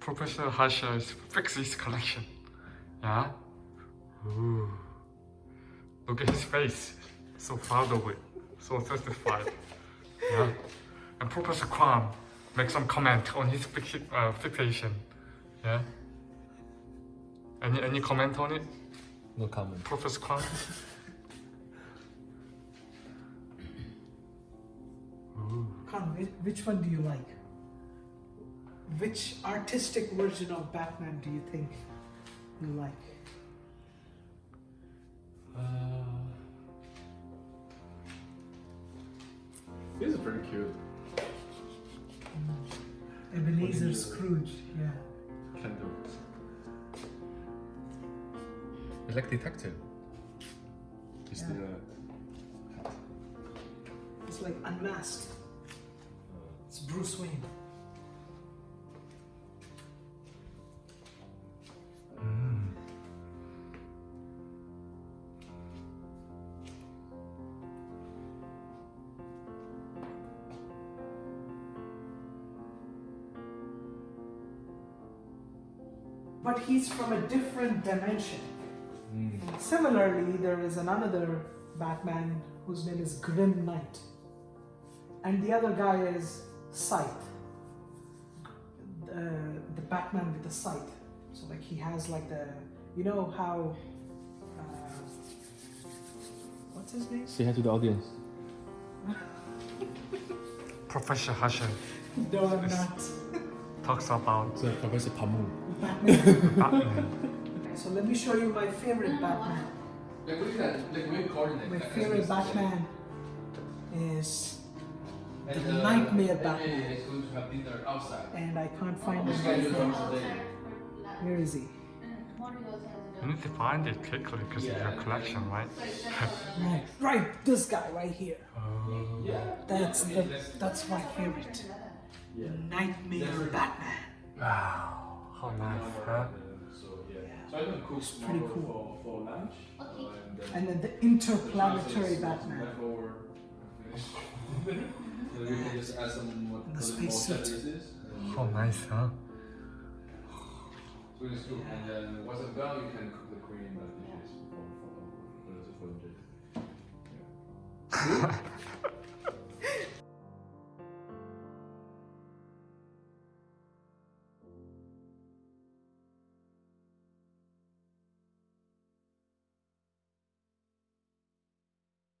Professor Harsha's Fixies collection. Yeah? Ooh. Look at his face. So proud of it. So satisfied. yeah? And Professor Kwan make some comment on his fixi uh, fixation. Yeah? Any any comment on it? No comment. Professor Kwan? Ooh. Khan, which, which one do you like? Which artistic version of Batman do you think you like? Uh, These are pretty cute. Ebenezer you- Scrooge, yeah. Can do. you like detective? Is Yeah. the uh, It's like unmasked. It's Bruce Wayne. But he's from a different dimension. Mm. Similarly, there is another Batman whose name is Grim Knight. And the other guy is Scythe. Uh, the Batman with the scythe. So, like, he has, like, the. You know how. Uh, what's his name? Say hi to the audience. Professor Harsha No, I'm not. talks about So Professor Pamu. Batman. Batman. so, let me show you my favorite Batman. like we can like we coordinate. My like, favorite Batman is. And, the uh, Nightmare and Batman. Amy is going to have dinner outside. And I can't find him Okay, right you now. come today. Where is he? You need to find it quickly because it's your collection, right? Right, right, this guy right here. Oh. Yeah. That's the, that's my favorite. Yeah. Nightmare Batman. Wow, how nice, huh? So yeah. So I'm gonna cook It's pretty cool. for, for lunch. Uh, and then And then the interplanetary Some Batman. leftover finish. So we can just add some more, And the little more space suit. services. and- nice, huh? So it's good. And then once it's done, you can cook the cream dishes for for for, for, for, for,